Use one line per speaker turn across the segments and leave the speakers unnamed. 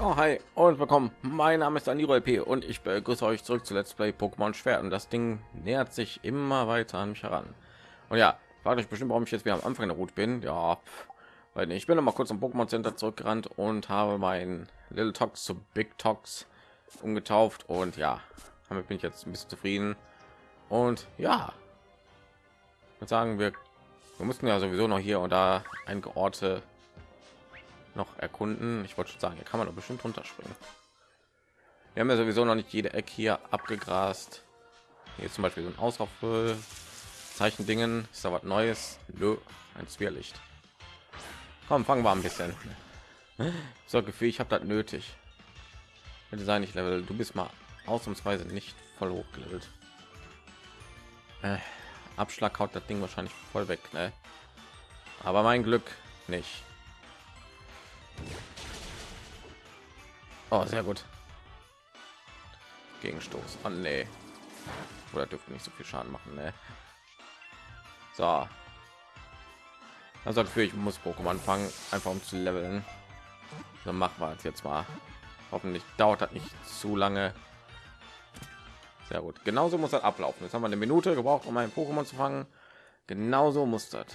Oh, hi und willkommen. Mein Name ist Aniro LP und ich begrüße euch zurück zu Let's Play Pokémon Schwert. Und das Ding nähert sich immer weiter an mich heran. Und ja, fragt euch bestimmt, warum ich jetzt wieder am Anfang der Route bin. Ja, weil. Ich bin noch mal kurz am Pokémon Center zurückgerannt und habe mein Little Tox zu Big Tox umgetauft. Und ja, damit bin ich jetzt ein bisschen zufrieden. Und ja, ich sagen, wir, wir mussten ja sowieso noch hier und da einige Orte noch erkunden. Ich wollte schon sagen, hier kann man doch bestimmt runterspringen. Wir haben ja sowieso noch nicht jede Ecke hier abgegrast. Hier zum Beispiel so ein Ausraufe Zeichen Dingen. Ist da was Neues? Nö, ein Zwirrlicht. Komm, fangen wir ein bisschen. So Gefühl, ich habe das nötig. Bitte sei nicht Level. Du bist mal ausnahmsweise nicht voll hochgelevelt. Äh, Abschlag haut das Ding wahrscheinlich voll weg, ne? Aber mein Glück nicht. Oh, sehr gut. Gegenstoß. Oh, nee. Oder dürfte nicht so viel Schaden machen, ne? So. Also für ich muss Pokémon fangen, einfach um zu leveln. Dann machen wir es jetzt mal. Hoffentlich dauert das nicht zu lange. Sehr gut. Genauso muss das ablaufen. Jetzt haben wir eine Minute gebraucht, um ein Pokémon zu fangen. Genauso muss das.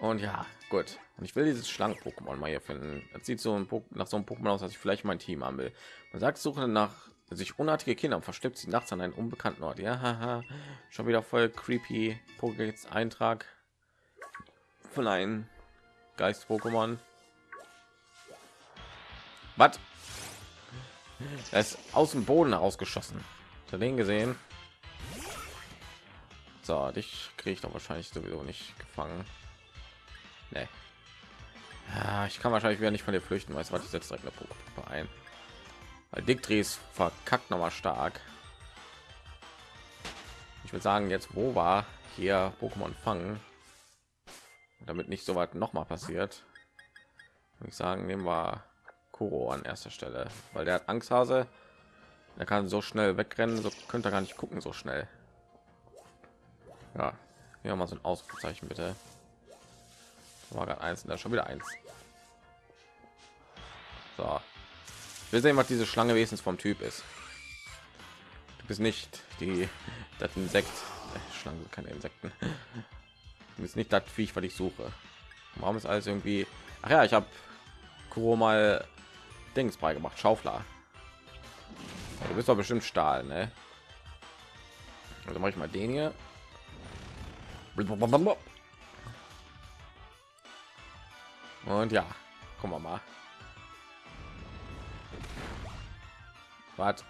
Und ja, gut. Und ich will dieses Schlangen-Pokémon mal hier finden. Das sieht so ein nach so einem Pokémon aus, dass ich vielleicht mein Team haben will. Man sagt, suche nach sich unartige Kinder und versteckt sie nachts an einen unbekannten Ort. Ja, haha. schon wieder voll creepy. Pokédex Eintrag von einem Geist-Pokémon. Was? Er ist aus dem Boden ausgeschossen. Zu den gesehen. So, dich kriege ich doch wahrscheinlich sowieso nicht gefangen. Nee. Ich kann wahrscheinlich wieder nicht von dir flüchten, weißt du was, ich setze direkt eine Puppe ein. Weil Diktris verkackt noch mal stark. Ich würde sagen, jetzt wo war hier Pokémon fangen, damit nicht so weit noch mal passiert. Würde ich sagen, nehmen wir Kuro an erster Stelle, weil der hat Angsthase. Er kann so schnell wegrennen, so könnte er gar nicht gucken so schnell. Ja, hier mal so ein Ausrufezeichen bitte war gerade eins da schon wieder eins. So. Wir sehen was diese schlange wenigstens vom typ ist. Du bist nicht die das insekt. Schlangen keine insekten. Du bist nicht das viech was ich suche. Warum ist alles irgendwie ach ja ich habe Kuro mal dings beigemacht schaufler. Du bist doch bestimmt stahl ne? also mache ich mal den hier und ja, gucken wir mal. Was?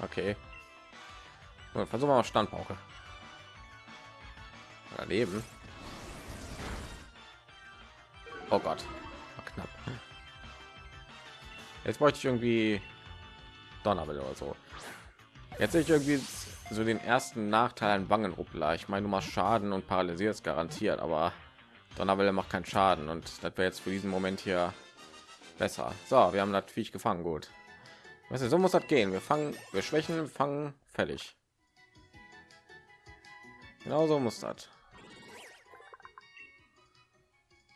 Okay. Und versuchen wir mal Standpauke. Daneben. Oh Gott. War knapp. Jetzt bräuchte ich irgendwie Donnerwelle oder so. Jetzt sehe ich irgendwie so den ersten Nachteil an Wangenruppler. Ich meine, du machst Schaden und paralysiert garantiert, aber Donnerwelle macht keinen Schaden und das wäre jetzt für diesen Moment hier besser. So, wir haben das Viech gefangen, gut. Weißt du, so muss das gehen. Wir fangen, wir schwächen, fangen, fertig. Genau so muss das.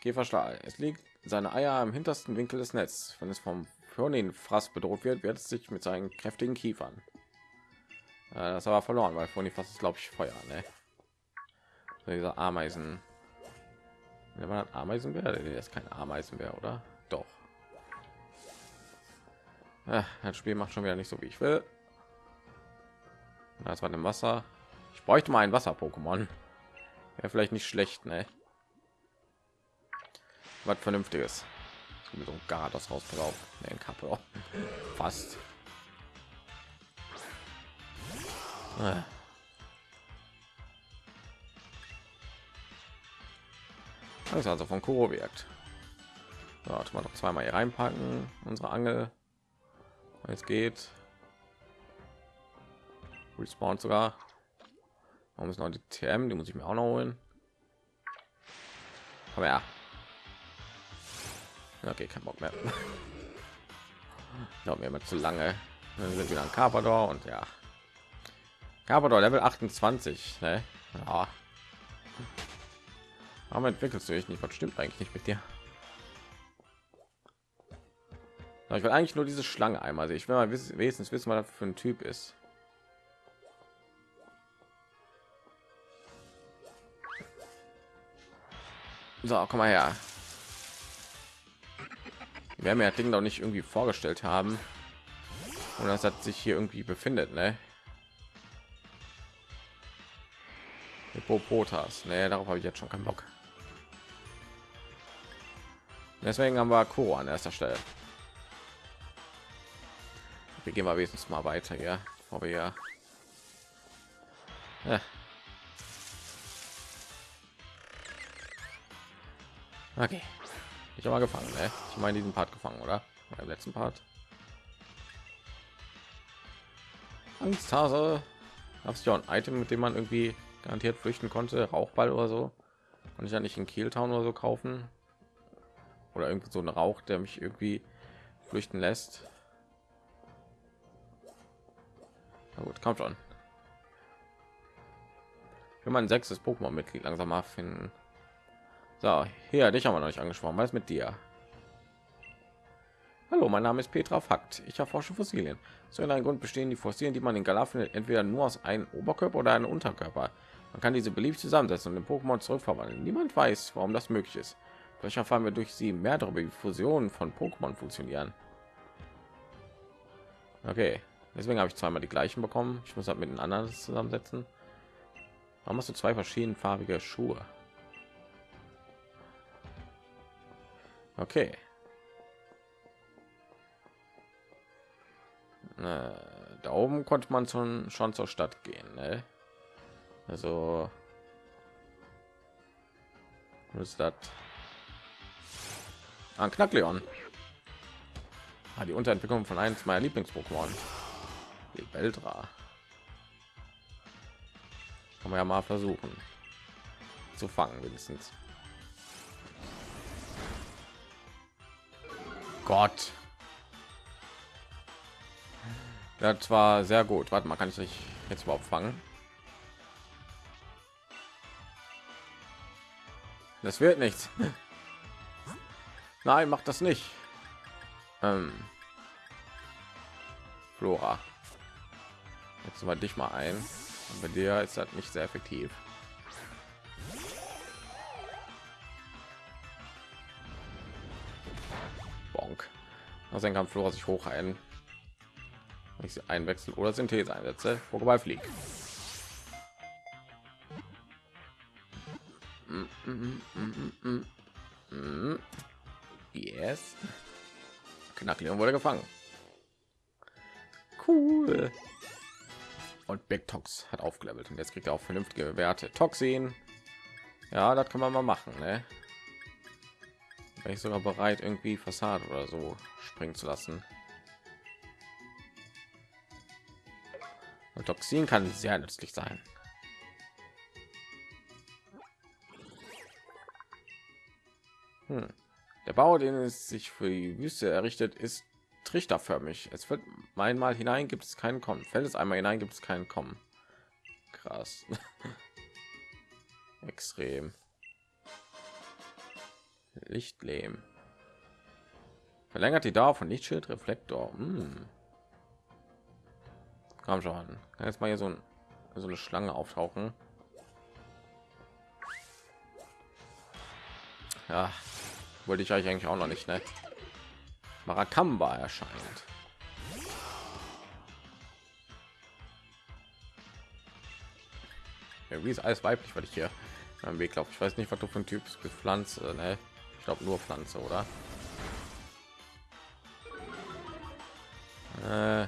Käferstahl. Es liegt seine Eier im hintersten Winkel des Netzes. Wenn es vom Fraß bedroht wird, wird es sich mit seinen kräftigen Kiefern. Äh, das aber verloren, weil Phonifras ist, glaube ich, Feuer. Ne? So dieser Ameisen. Der war Ameisenbär, der ist kein Ameisenbär, oder? Doch. Ja, das Spiel macht schon wieder nicht so wie ich will. Das war im Wasser. Ich bräuchte mal ein Wasser-Pokémon. Ja, vielleicht nicht schlecht, ne? Was vernünftiges. So ein Gardos raus drauf. Ne, Kappe. Fast. Ah. Das ist also von Kuro wirkt. So, mal noch zweimal hier reinpacken. Unsere Angel. Es geht. Respawn sogar. Warum ist noch die TM? Die muss ich mir auch noch holen. Aber ja. Okay, kein Bock mehr. Dauert mir immer zu lange. Dann sind wieder ein Carpador und ja. Carpador Level 28. Ne? Ja. Warum entwickelst du dich nicht? Was stimmt eigentlich nicht mit dir? Ich will eigentlich nur diese Schlange einmal sehen. Ich will mal wenigstens wissen, was das für ein Typ ist. So, komm mal her. Wir werden ja Ding doch nicht irgendwie vorgestellt haben. Und das hat sich hier irgendwie befindet, ne? Hippopotas. Ne, darauf habe ich jetzt schon keinen Bock. Deswegen haben wir Kuro an erster Stelle. Wir gehen mal wenigstens mal weiter, ja, bevor wir ja. Okay. Ich habe mal gefangen, ne? Ich meine diesen Part gefangen, oder? Beim letzten Part. Angsthase. Hast du ja ein Item, mit dem man irgendwie garantiert flüchten konnte? Rauchball oder so? Kann ich ja nicht in Kieltown oder so kaufen? Oder irgendwie so ein Rauch, der mich irgendwie flüchten lässt. Na gut, kommt schon. Für mein sechstes Pokémon-Mitglied langsam mal finden. So, hier, dich haben wir noch nicht angesprochen. Was ist mit dir? Hallo, mein Name ist Petra Fakt. Ich erforsche Fossilien. Zu einem Grund bestehen die Fossilien, die man in Galar findet, entweder nur aus einem Oberkörper oder einem Unterkörper. Man kann diese beliebig zusammensetzen und den Pokémon zurückverwandeln. Niemand weiß, warum das möglich ist. Vielleicht erfahren wir durch sie mehr darüber, wie Fusionen von Pokémon funktionieren. Okay, deswegen habe ich zweimal die gleichen bekommen. Ich muss halt mit den anderen zusammensetzen. Warum hast du zwei verschiedenfarbige Schuhe? Okay. Äh, da oben konnte man schon schon zur Stadt gehen. Ne? Also ist das Ah, Knackleon. Ah, die Unterentwicklung von eins meiner Lieblings-Pokémon. Die Beldra. Kann man ja mal versuchen zu fangen, wenigstens. Gott. Das war sehr gut. Warte mal, kann ich dich jetzt überhaupt fangen? Das wird nichts. Nein, macht das nicht. Ähm, Flora. Jetzt mal dich mal ein. Und bei dir ist das nicht sehr effektiv. Bonk. Also dann kann Flora sich hoch ein. Ich sie einwechseln oder Synthese einsetze. Pokéball fliegt. Mm, mm, mm, Yes. Knackleon wurde gefangen. Cool. Und Big Tox hat aufgelevelt und jetzt kriegt er auch vernünftige Werte. Toxin. Ja, das kann man mal machen, ne? Wäre ich sogar bereit, irgendwie Fassade oder so springen zu lassen. Und Toxin kann sehr nützlich sein. Der Bau, den es sich für die Wüste errichtet, ist trichterförmig. Es wird einmal hinein, gibt es keinen Kommen. Fällt es einmal hinein, gibt es keinen Kommen. Krass. Extrem. Lichtlehm. Verlängert die Dauer von Lichtschild Reflektor. Hm. Komm schon. Kann jetzt mal hier so, ein, so eine Schlange auftauchen. Ja, wollte ich eigentlich auch noch nicht ne? Marakamba erscheint irgendwie ist alles weiblich weil ich hier am weg glaube ich weiß nicht was du ein typ bist pflanze ne? ich glaube nur pflanze oder äh,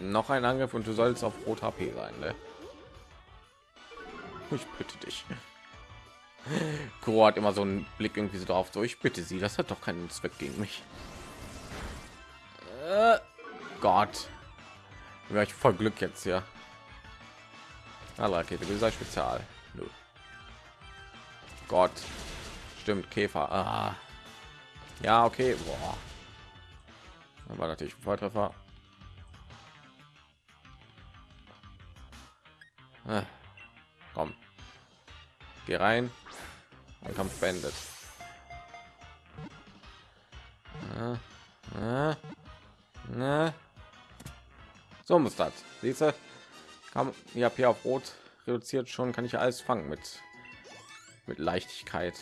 noch ein angriff und du sollst auf rot hp sein ne? ich bitte dich Kuro hat immer so einen Blick irgendwie so drauf. So, ich bitte Sie, das hat doch keinen Zweck gegen mich. Äh, Gott, wäre ich voll Glück jetzt ja. Alle Rakete, wie sei Spezial. Nö. Gott, stimmt Käfer. Ah. Ja, okay. Boah. Dann war natürlich ein Volltreffer. Äh. Komm, geh rein ein Kampf beendet. Na, na. So muss das. Siehst du? Kam, ich habe hier auf Rot reduziert schon, kann ich alles fangen mit mit Leichtigkeit.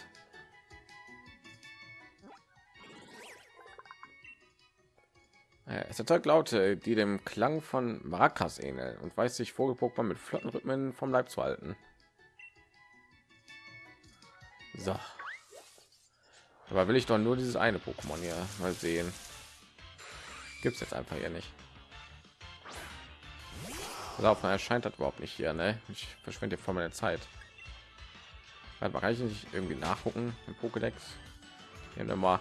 Es erzeugt Laute, die dem Klang von Maracas ähneln und weiß sich Vogel-Pokémon mit flotten Rhythmen vom Leib zu halten. So. Aber will ich doch nur dieses eine Pokémon hier mal sehen. Gibt es jetzt einfach hier nicht. Laufen erscheint das überhaupt nicht hier, ne? Ich verschwende vor meiner Zeit. Warte kann ich nicht irgendwie nachgucken im Pokédex? Immer.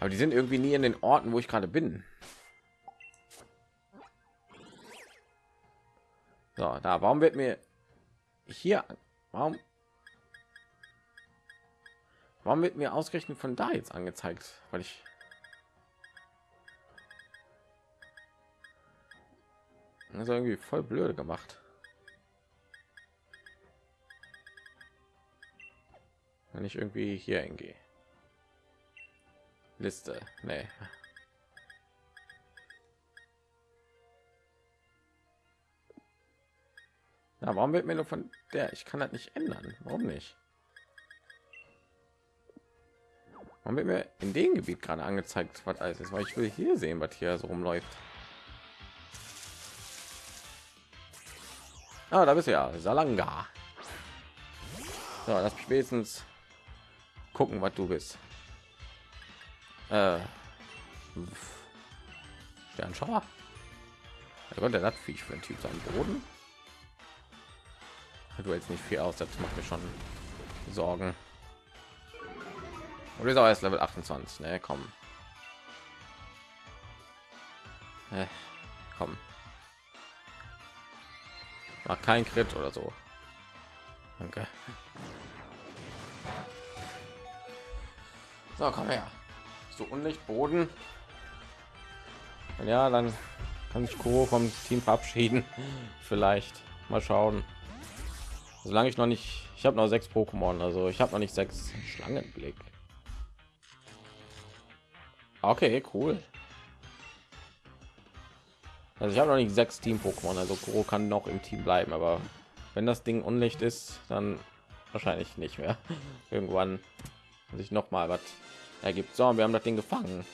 Aber die sind irgendwie nie in den Orten, wo ich gerade bin. So, da, warum wird mir hier, warum, warum wird mir ausgerechnet von da jetzt angezeigt? Weil ich also irgendwie voll blöde gemacht. Wenn ich irgendwie hier hingehe. Liste, nee. Ja, warum wird mir nur von der? Ich kann das nicht ändern. Warum nicht? Warum wird mir in dem Gebiet gerade angezeigt, was alles ist? Weil ich will hier sehen, was hier so rumläuft. Ah, da bist du ja, Salanga. So, lass mich wenigstens gucken, was du bist. Äh, Sternschauer. Da konnte das Viech für ein Typ sein Boden du jetzt nicht viel aus das macht mir schon sorgen und ist auch erst level 28 ne? Komm. Äh, komm. Mach kein Crit oder so. Danke. So komm her. So unlicht boden? Ja dann kann ich Kuro vom Team verabschieden. Vielleicht. Mal schauen. Solange ich noch nicht ich habe noch sechs pokémon also ich habe noch nicht sechs schlangenblick okay cool. Also ich habe noch nicht sechs team pokémon also Kuro kann noch im team bleiben aber wenn das ding unlicht ist dann wahrscheinlich nicht mehr. Irgendwann sich noch mal was ergibt. So wir haben das ding gefangen.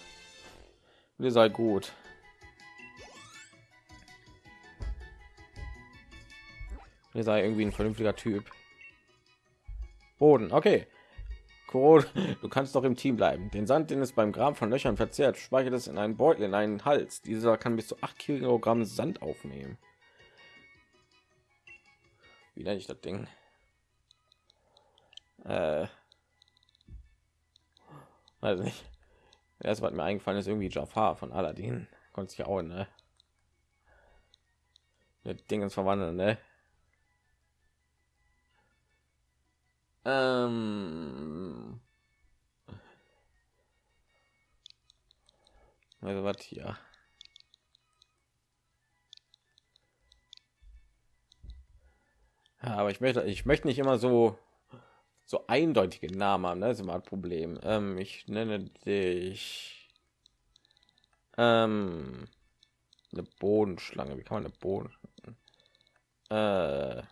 Wir sei gut. Ihr sei irgendwie ein vernünftiger Typ. Boden, okay. Cool. Du kannst doch im Team bleiben. Den Sand, den es beim Graben von Löchern verzehrt, speichert es in einen Beutel in einen Hals. Dieser kann bis zu 8 Kilogramm Sand aufnehmen. Wie nenne ich das Ding? Äh, also nicht. Erst was mir eingefallen ist, irgendwie Jafar von Aladdin. Konnte sich auch, ne? Dingens verwandeln, ne? Ähm also was hier ja, aber ich möchte ich möchte nicht immer so so eindeutige namen haben ne? das ist immer ein problem ähm, ich nenne dich ähm, eine bodenschlange wie kann man eine boden äh,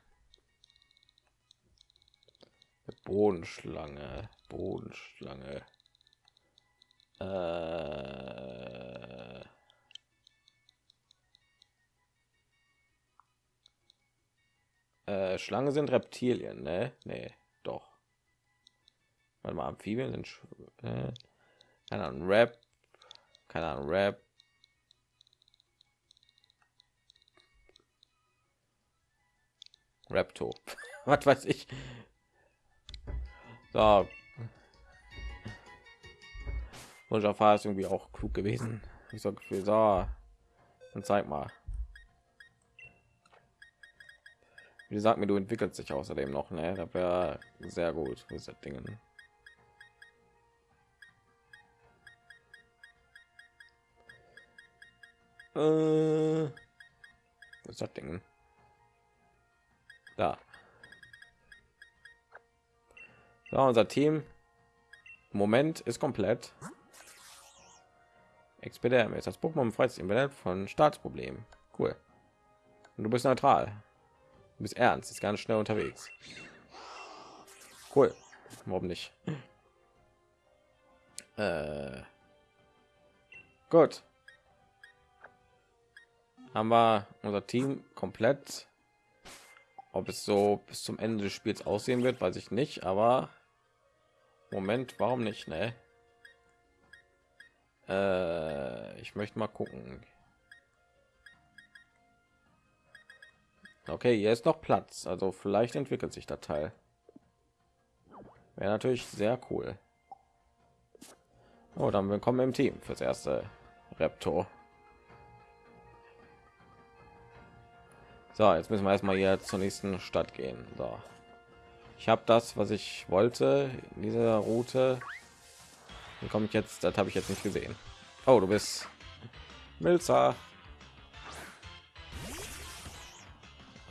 Bodenschlange, Bodenschlange. Äh äh, Schlange sind Reptilien, ne? Nee, doch. Warte mal, Amphibien sind äh, keine Ahnung, Rap, keine Ahnung, Rap. Rapto. Was weiß ich. So. Und Jafar ist irgendwie auch klug gewesen. Ich Gefühl, so. Und zeig mal. Wie gesagt mir, du entwickelst dich außerdem noch, ne? Da wäre sehr gut. Wo ist das Ding? Äh, das Ding? Da. So, unser Team Moment ist komplett. Expedem ist das Pokémon im Internet von Staatsproblemen. Cool. Und du bist neutral. Du bist ernst, ist ganz schnell unterwegs. Cool. Warum nicht? Äh. Gut. Haben wir unser Team komplett. Ob es so bis zum Ende des Spiels aussehen wird, weiß ich nicht, aber Moment, warum nicht, ne? Äh, ich möchte mal gucken. Okay, hier ist noch Platz, also vielleicht entwickelt sich der Teil. Wäre natürlich sehr cool. Oh, dann willkommen im Team fürs erste Reptor. So, jetzt müssen wir erstmal hier zur nächsten Stadt gehen. So. Ich habe das, was ich wollte in dieser Route. Wie komme ich jetzt? Das habe ich jetzt nicht gesehen. Oh, du bist Milzer.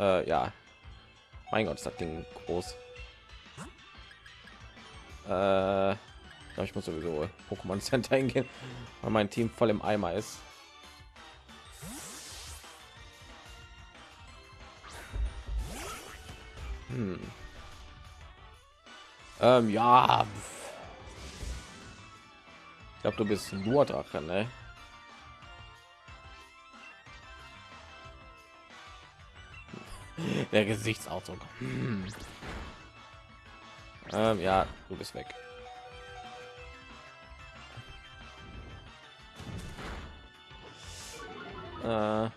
Äh, ja. Mein Gott, das Ding groß. Äh, ich muss sowieso Pokémon Center hingehen, weil mein Team voll im Eimer ist. Hm. Ähm, ja. Ich glaube, du bist nur Drache, ne? Der Gesichtsausdruck. Hm. Ähm, ja, du bist weg. Äh,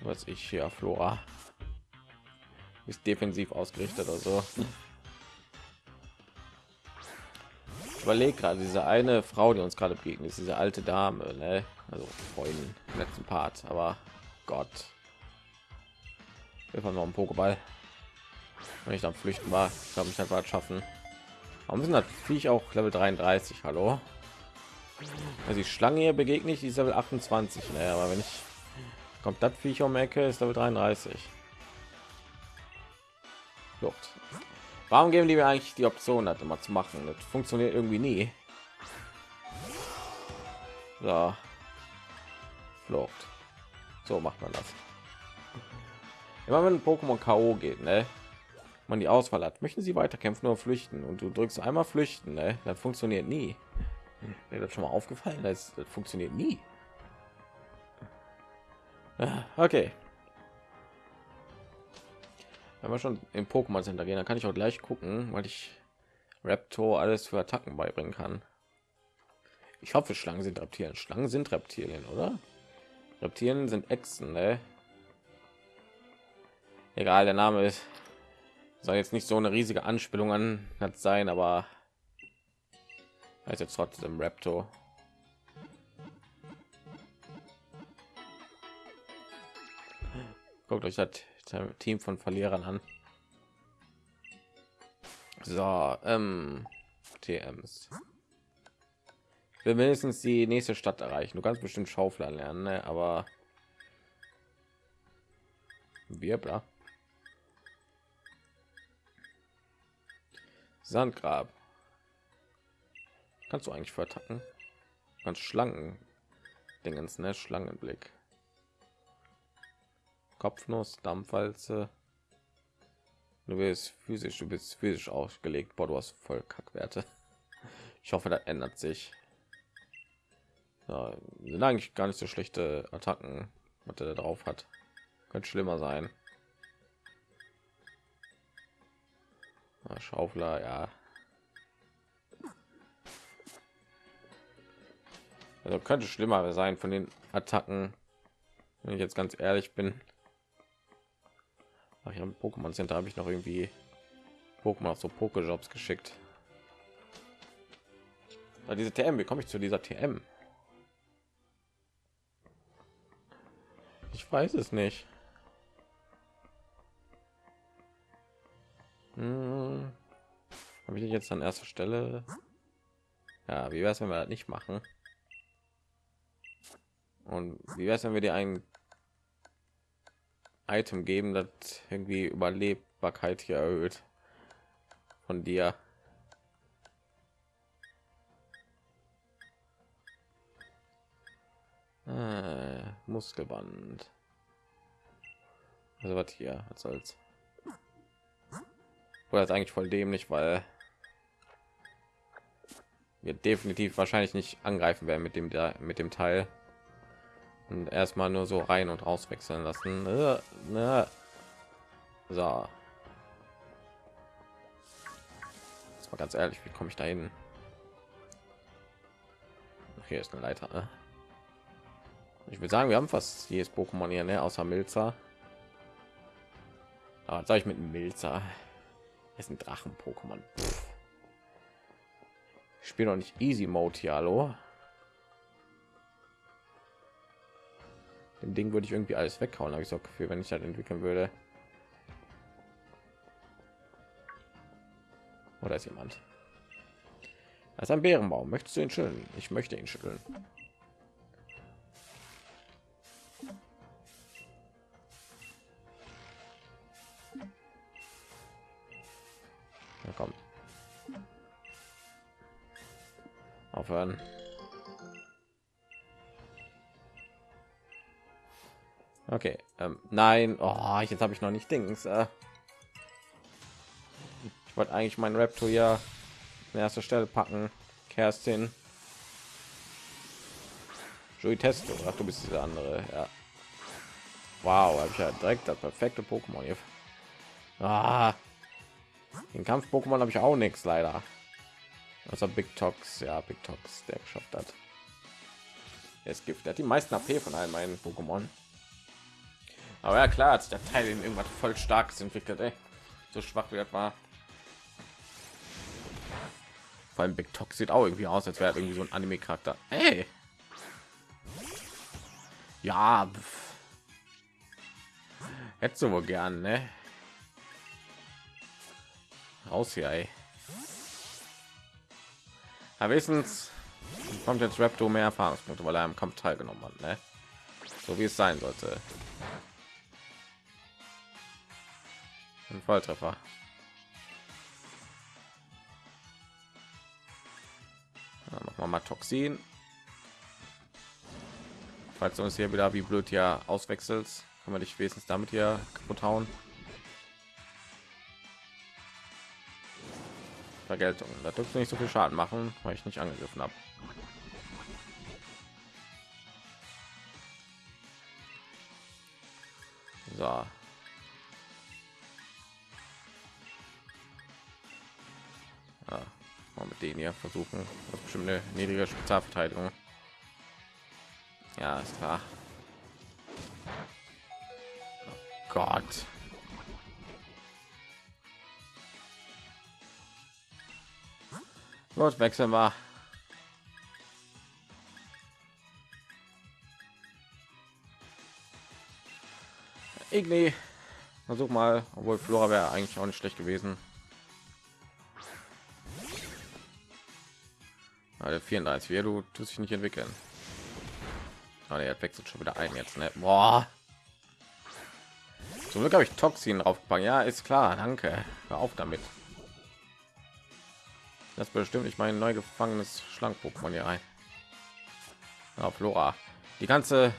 was ich hier, Flora. Ist defensiv ausgerichtet oder so. Überlege gerade diese eine Frau, die uns gerade begegnet ist, diese alte Dame, ne? also vorhin letzten Part, aber Gott. Wir noch einen Pokéball. Wenn ich am Flüchten war, ich glaube, ich halt schaffen. Warum sind das Viech auch Level 33? Hallo? Also die Schlange hier begegne ich, die ist Level 28. Naja, aber wenn ich kommt das Viech um Ecke, ist Level 33. Flucht. Warum geben die mir eigentlich die Option, hat immer zu machen? Das funktioniert irgendwie nie. So. Flucht. So macht man das. Immer wenn Pokémon KO geht, ne? Man die Auswahl hat, möchten sie weiterkämpfen oder flüchten und du drückst einmal flüchten, ne? Das funktioniert nie. Mir das schon mal aufgefallen, das, das funktioniert nie. Ah, okay. Wenn wir schon im Pokémon Center gehen, dann kann ich auch gleich gucken, weil ich Raptor alles für Attacken beibringen kann. Ich hoffe, Schlangen sind Reptilien. Schlangen sind Reptilien, oder? Reptilien sind Echsen, ne? Egal, der Name ist soll jetzt nicht so eine riesige Anspielung an hat sein, aber heißt jetzt trotzdem Raptor. Guckt euch das Team von Verlierern an. So, ähm, TMs. Wir mindestens die nächste Stadt erreichen. Du kannst bestimmt Schaufler lernen, ne? aber wir, bla. Sandgrab. Kannst du eigentlich vertacken? Ganz Schlangen. Dingens, ne? Schlangenblick. Kopfnuss, Dampfwalze. Du bist physisch, du bist physisch ausgelegt. Boah, du hast voll Kackwerte. Ich hoffe, das ändert sich. Ja, sind eigentlich gar nicht so schlechte Attacken, was er drauf hat. Könnte schlimmer sein. Schaufler, ja. Also könnte schlimmer sein von den Attacken, wenn ich jetzt ganz ehrlich bin. Ach, ja, Pokémon Center habe ich noch irgendwie Pokémon auf so Pokejobs geschickt. Ja, diese TM, wie komme ich zu dieser TM? Weiß es nicht. Hm. Habe ich jetzt an erster Stelle? Ja, wie wäre es, wenn wir das nicht machen? Und wie wäre es, wenn wir dir ein Item geben, das irgendwie Überlebbarkeit hier erhöht? von dir. Äh, Muskelband. Also was hier, was soll's? Oder ist eigentlich voll dämlich, weil wir definitiv wahrscheinlich nicht angreifen werden mit dem da mit dem Teil und erstmal nur so rein und raus wechseln lassen. Äh, ne. So. Das war ganz ehrlich, wie komme ich da hin? Hier ist eine Leiter. Ne? Ich würde sagen, wir haben fast jedes Pokémon hier, ne? außer Milzer. Aber sage ich mit Milzer. ist ein Drachen-Pokémon. Ich spiele noch nicht Easy Mode hier, hallo. Dem Ding würde ich irgendwie alles weghauen, habe ich so Gefühl, wenn ich das entwickeln würde. Oder ist jemand? Das ist ein Bärenbaum. Möchtest du ihn schütteln? Ich möchte ihn schütteln. Aufhören. Okay, ähm, nein, oh, jetzt habe ich noch nicht Dings. Äh. Ich wollte eigentlich meinen Raptor ja an erster Stelle packen. Kerstin. Joey Testo. Ach, du bist diese andere. Ja. Wow, habe ich ja direkt das perfekte Pokémon hier. Ah, den Kampf-Pokémon habe ich auch nichts leider. Also Big Tox, ja, Big Tox, der geschafft hat. Es gibt, der hat die meisten AP von allen meinen Pokémon. Aber ja klar, hat der Teil in irgendwas voll starkes entwickelt, ey. so schwach wie das war. Vor allem Big Tox sieht auch irgendwie aus, als wäre irgendwie so ein Anime-Charakter. Hey. Ja. Hättest du wohl gern, ne? Raus hier, ey. Aber wenigstens kommt jetzt Raptor mehr Erfahrungspunkte, weil er im Kampf teilgenommen hat, ne? So wie es sein sollte. Ein Volltreffer. Ja, noch mal, Toxin. Falls du uns hier wieder wie blöd ja auswechselt, kann man dich wenigstens damit hier kaputt hauen. Vergeltung. Da dürfte nicht so viel Schaden machen, weil ich nicht angegriffen habe. So. Ja, mal mit denen hier versuchen. Das bestimmt eine niedrige Spezialverteidigung. Ja, ist klar. Oh Gott. Gut, wechseln wir. Igni. Versuch mal, obwohl Flora wäre eigentlich auch nicht schlecht gewesen. Also 34, wie du tust dich nicht entwickeln. Aber er wechselt schon wieder ein jetzt. Ne? Boah. Zum Glück habe ich Toxin draufgepackt. Ja, ist klar. Danke. Hör auf damit. Das bestimmt nicht mein neu gefangenes Schlank-Pokémon hier ein. Ja, Flora. Die ganze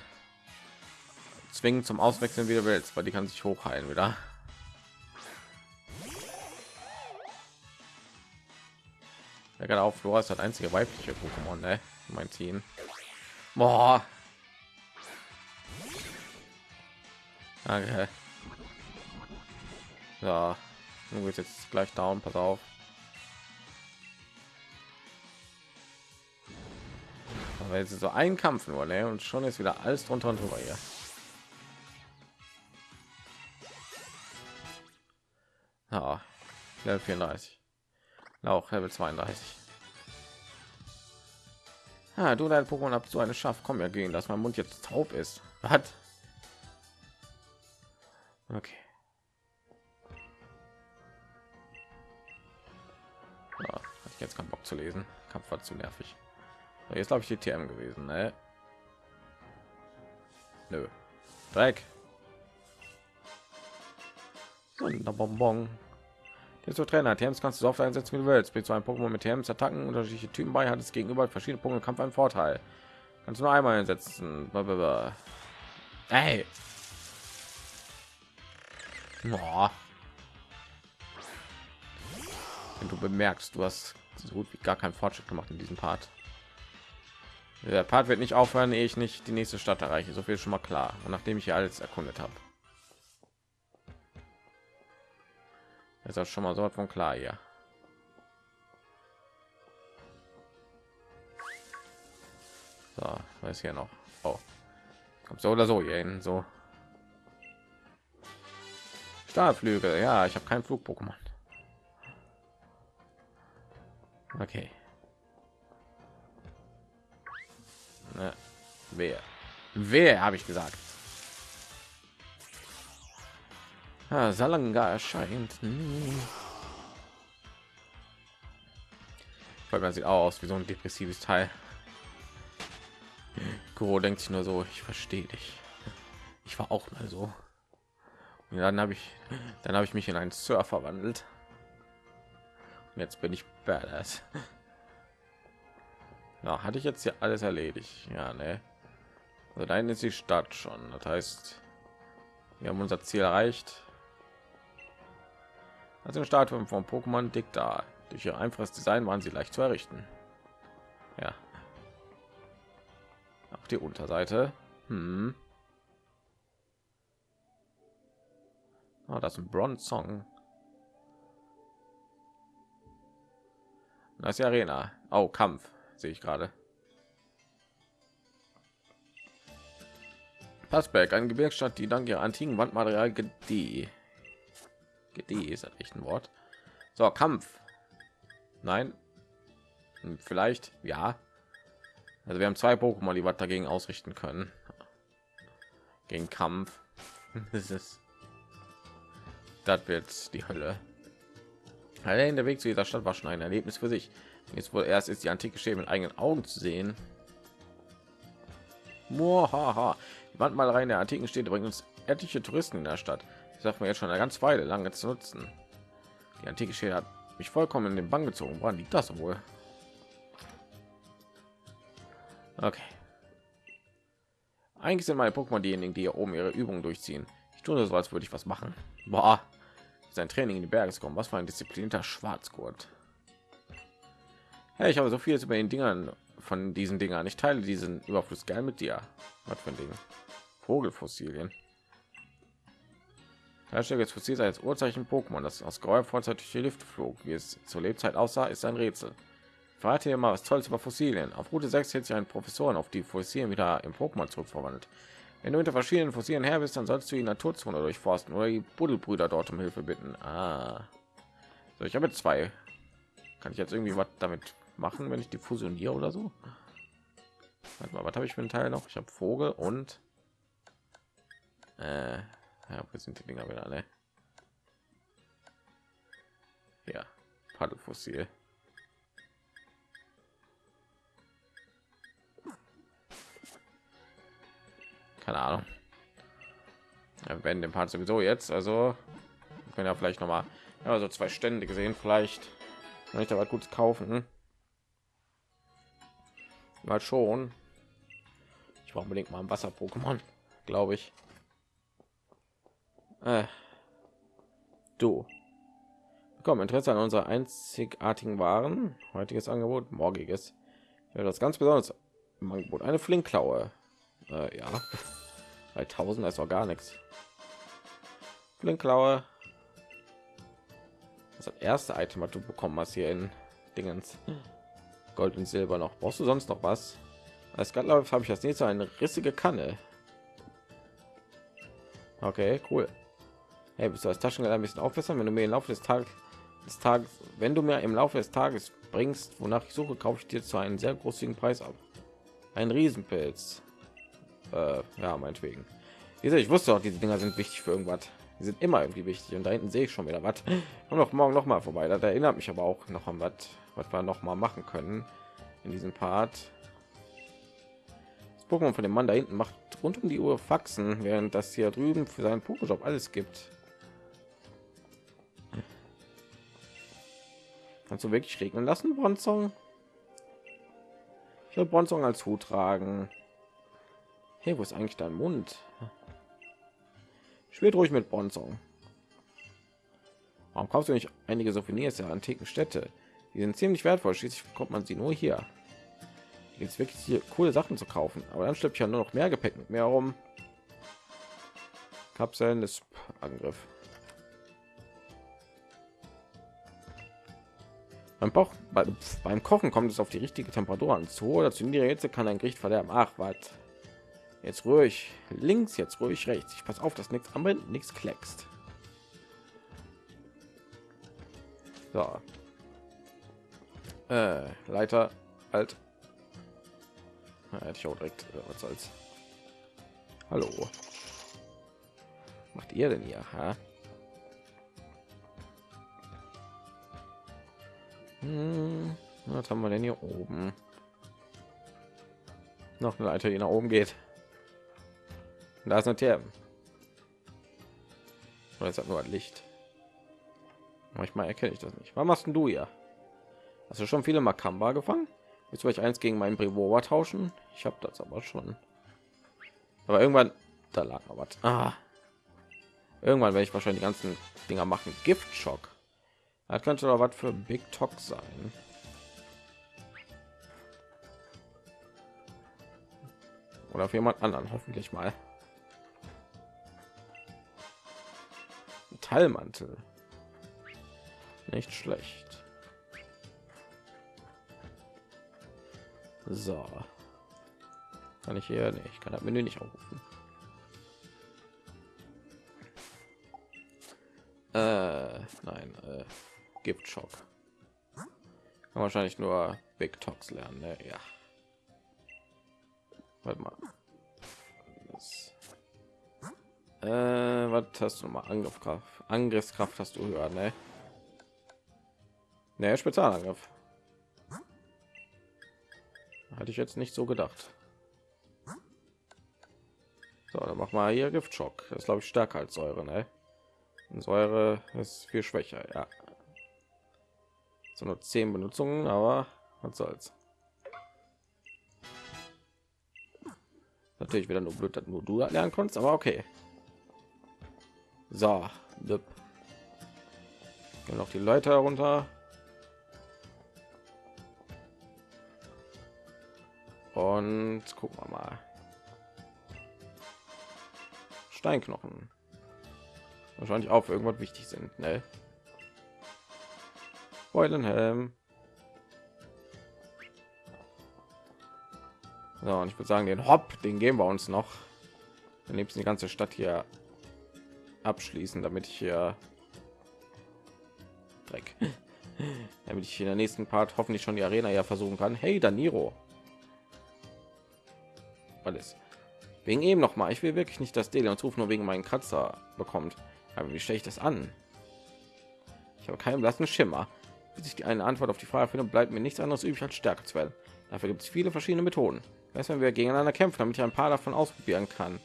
zwingen zum Auswechseln wieder willst, weil die kann sich hochheilen wieder. Ja, gerade auf Flora ist das einzige weibliche Pokémon, ne? Mein Team. Boah. Danke. Ja, du bist jetzt gleich down, pass auf. Weil sie so ein Kampf nur ne? und schon ist wieder alles drunter und drüber hier. Ja, Level 34. Auch Level 32. Ah, du dein Pokémon habt so eine Schaff. Komm ja gegen, dass mein Mund jetzt taub ist. Hat. Okay. Ja, hatte ich jetzt keinen Bock zu lesen. Kampf war zu nervig. Jetzt glaube ich die TM gewesen, ne? Nö. Dreck. Sonderbonbon. Jetzt so Trainer Teams kannst du so oft einsetzen, wie du willst. Bist du ein Pokémon mit Teams Attacken unterschiedliche Typen bei, hat es gegenüber verschiedene Punkte Kampf einen Vorteil. Kannst du nur einmal einsetzen. Hey. Boah. Wenn du bemerkst, du hast so gut wie gar keinen Fortschritt gemacht in diesem Part. Der Part wird nicht aufhören, ehe ich nicht die nächste Stadt erreiche. So viel schon mal klar. Und nachdem ich hier alles erkundet habe. ist das schon mal so von klar hier. So, was hier noch? Oh, kommt so oder so hier hin. So Stahlflügel. Ja, ich habe keinen Flug-Pokémon. Okay. Ne, wer? Wer habe ich gesagt? Ah, Salanga erscheint. Hm. Weil man sieht auch aus wie so ein depressives Teil. Goro denkt sich nur so, ich verstehe dich. Ich war auch mal so. Und dann habe ich, dann habe ich mich in einen Surfer verwandelt. Und jetzt bin ich badass. Ja, hatte ich jetzt hier alles erledigt? Ja, ne. Also dahin ist die Stadt schon. Das heißt, wir haben unser Ziel erreicht. Also im Stadium von Pokémon dick da. Durch ihr einfaches Design waren sie leicht zu errichten. Ja. Auch die Unterseite. Hm. Oh, das ist ein Bronze Song. Das ist die Arena. Oh, Kampf sehe ich gerade. Passberg, eine Gebirgsstadt, die dank ihrer antiken Wandmaterial gedieh. Gedieh ist echt ein Wort. So, Kampf. Nein. Hm, vielleicht, ja. Also wir haben zwei Pokémon, die was dagegen ausrichten können. Gegen Kampf. das ist das wird die Hölle. Allein der Weg zu dieser Stadt war schon ein Erlebnis für sich. Jetzt wohl erst ist die antike Schäme mit eigenen Augen zu sehen. Mohaha. Die Wandmalerei in der antiken Städte bringt uns etliche Touristen in der Stadt. Ich sag mir jetzt schon eine ganz Weile lange zu nutzen. Die antike Städte hat mich vollkommen in den Bann gezogen. Woran liegt das wohl? Okay. Eigentlich sind meine Pokémon diejenigen, die hier oben ihre Übungen durchziehen. Ich tue so, als würde ich was machen. Boah sein Training in die Berge kommen. Was für ein disziplinierter Schwarzgurt. Hey, ich habe so vieles über den Dingern von diesen Dingern. Ich teile diesen Überfluss gern mit dir. Was für ein Ding? Vogelfossilien. Hersteller des Fossils als Urzeichen Pokémon, das aus grauer Vorzeit durch die Luft flog. Wie es zur Lebzeit aussah, ist ein Rätsel. Verrate hier mal was Tolles über Fossilien. Auf Route 6 hält sich ein Professor auf die Fossilien wieder im Pokémon zurückverwandelt. Wenn du unter verschiedenen Fossilien her bist, dann sollst du die Naturzone durchforsten oder die Buddelbrüder dort um Hilfe bitten. Ah. So, ich habe zwei. Kann ich jetzt irgendwie was damit machen, wenn ich die fusioniere oder so? Warte mal, was habe ich für einen Teil noch? Ich habe Vogel und äh, ja, wo sind die Dinger wieder, ne? Ja, Paddelfossil. keine Ahnung. Ja, wenn dem Part sowieso jetzt, also können ja vielleicht noch mal ja, so zwei Stände gesehen, vielleicht kann ich da was Gutes kaufen. Mal schon. Ich brauche unbedingt mal ein Wasser-Pokémon, glaube ich. Äh. Du. Komm, Interesse an unserer einzigartigen Waren. Heutiges Angebot, morgiges. Ja, das ganz besonders im Angebot. Eine Flinkklaue. Äh, ja. 3000 ist auch gar nichts. Blinkklaue. Das, das erste Item, was du bekommen hast hier in Dingens. Gold und Silber noch. Brauchst du sonst noch was? Als Gatlauf habe ich das nächste eine rissige Kanne. Okay, cool. Hey, bist du als Taschengeld ein bisschen aufbessern, wenn du mir im Laufe des Tages des Tages, wenn du mir im Laufe des Tages bringst, wonach ich suche, kaufe ich dir zu einem sehr großzügigen Preis ab. Ein Riesenpilz äh, ja meinetwegen ich wusste auch diese dinger sind wichtig für irgendwas die sind immer irgendwie wichtig und da hinten sehe ich schon wieder was und noch morgen noch mal vorbei das erinnert mich aber auch noch an was was wir noch mal machen können in diesem part das Pokémon von dem Mann da hinten macht rund um die Uhr Faxen, während das hier drüben für seinen Pokéjob alles gibt. Kannst du wirklich regnen lassen, Bronzong? Ich will Bronzong als Hut tragen. Hey, wo ist eigentlich dein Mund? Spielt ruhig mit Bronzong. Warum kaufst du nicht einige Souvenirs der antiken Städte? Die sind ziemlich wertvoll. Schließlich bekommt man sie nur hier. Jetzt wirklich hier coole Sachen zu kaufen, aber dann stirbt ja nur noch mehr Gepäck mit mehr rum. Kapseln des Angriff. Beim, Bauch, beim Kochen kommt es auf die richtige Temperatur an. Zu oder zu niedrige Hitze kann ein Gericht verderben. Ach, was? Jetzt ruhig. Links, jetzt ruhig rechts. Ich pass auf, dass nichts anbrennt, nichts kleckst. So. Äh, Leiter, alt. Ja, hätte ich auch direkt äh, was als. Hallo. macht ihr denn hier? Ha? Hm, was haben wir denn hier oben? Noch eine Leiter, die nach oben geht. Da ist eine Therme. Nur ein Licht? Manchmal erkenne ich das nicht. Was machst du hier? Hast du schon viele Makamba gefangen? Willst du euch eins gegen meinen Brevora tauschen? Ich habe das aber schon. Aber irgendwann, da lag noch was. Ah. Irgendwann werde ich wahrscheinlich die ganzen Dinger machen. Giftschock. Das könnte doch was für Big Talk sein. Oder für jemand anderen, hoffentlich mal. Teilmantel. Nicht schlecht. So. Kann ich hier nicht. Ich kann das Menü nicht aufrufen. Äh, nein, äh, gibt Schock. Kann wahrscheinlich nur Big Talks lernen, ne? Ja. Warte mal. Das, äh, was hast du mal Angriffskraft? Angriffskraft hast du höher, ne? Ne, Spezialangriff. Hatte ich jetzt nicht so gedacht. So, dann mach mal hier Giftschock. Das ist glaube ich stärker als Säure, ne? Und Säure ist viel schwächer, ja. So nur zehn Benutzungen, aber was soll's. Natürlich wieder nur blöd, dass nur du lernen konntest, aber okay. So, noch die Leute herunter. Und gucken wir mal. Steinknochen. Wahrscheinlich auch für irgendwas wichtig sind, ne? Beulenhelm. So, und ich würde sagen, den Hopp, den geben wir uns noch. Dann liebsten die ganze Stadt hier abschließen, damit ich hier Dreck, damit ich in der nächsten Part hoffentlich schon die Arena ja versuchen kann. Hey, Daniro alles. Wegen eben noch mal ich will wirklich nicht dass Dele uns Ruf nur wegen meinen Kratzer bekommt. Aber wie stelle ich das an? Ich habe keinen blassen Schimmer. Bis ich die eine Antwort auf die Frage finde bleibt mir nichts anderes übrig als Stärke zu werden. Dafür gibt es viele verschiedene Methoden. Weiß wenn wir gegeneinander kämpfen damit ich ein paar davon ausprobieren kann.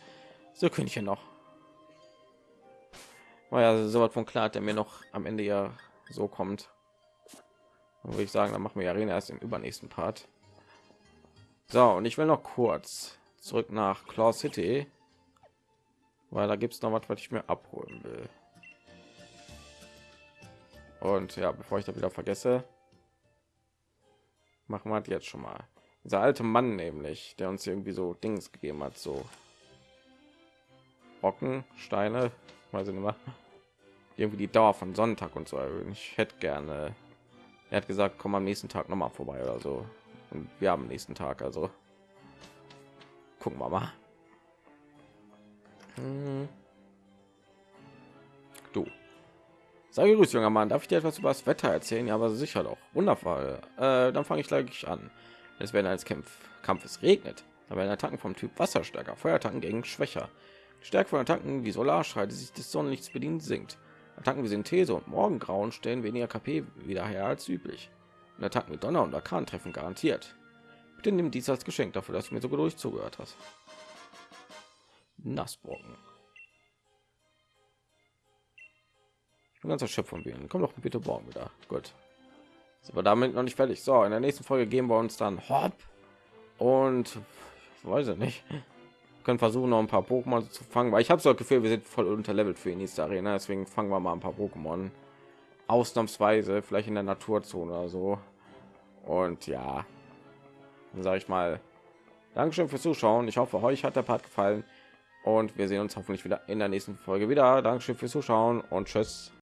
So könnte ich ja noch war so was von klar der mir noch am Ende ja so kommt. Würde ich sagen dann machen wir Arena erst im übernächsten Part. So und ich will noch kurz zurück nach Claw City, weil da gibt es noch was, was ich mir abholen will. Und ja, bevor ich da wieder vergesse, machen wir jetzt schon mal. Dieser alte Mann nämlich, der uns irgendwie so Dings gegeben hat, so Brocken, Steine, weiß ich nicht mehr. Irgendwie die Dauer von Sonntag und so. Ich hätte gerne. Er hat gesagt, komm am nächsten Tag noch mal vorbei oder so. Und wir haben nächsten Tag, also gucken wir mal. Hm. du. Sei grüß junger mann. Darf ich dir etwas über das wetter erzählen? Ja aber sicher doch. Wundervoll. Äh, dann fange ich gleich an. Es werden als Kampf kampfes regnet. Aber werden attacken vom typ wasserstärker feuerattacken gegen schwächer. Stärke von attacken wie solarstrahl die sich des sonnenlichts bedient sinkt. Attacken wie synthese und morgengrauen stellen weniger kp wieder her als üblich. Und attacken mit donner und orkan treffen garantiert Bitte nimm dies als Geschenk dafür, dass du mir so geduldig zugehört hast. Nassbrocken. Ich bin ganz erschöpft von Bienen. Komm doch bitte morgen wieder. Gut. sind wir damit noch nicht fertig. So, in der nächsten Folge geben wir uns dann Hopp und weiß ich nicht. können versuchen noch ein paar Pokémon zu fangen, weil ich habe so das Gefühl, wir sind voll unterlevelt für die nächste Arena. Deswegen fangen wir mal ein paar Pokémon ausnahmsweise, vielleicht in der Naturzone oder so. Und ja, sage ich mal, Dankeschön fürs Zuschauen. Ich hoffe, euch hat der Part gefallen und wir sehen uns hoffentlich wieder in der nächsten Folge wieder. Dankeschön fürs Zuschauen und tschüss.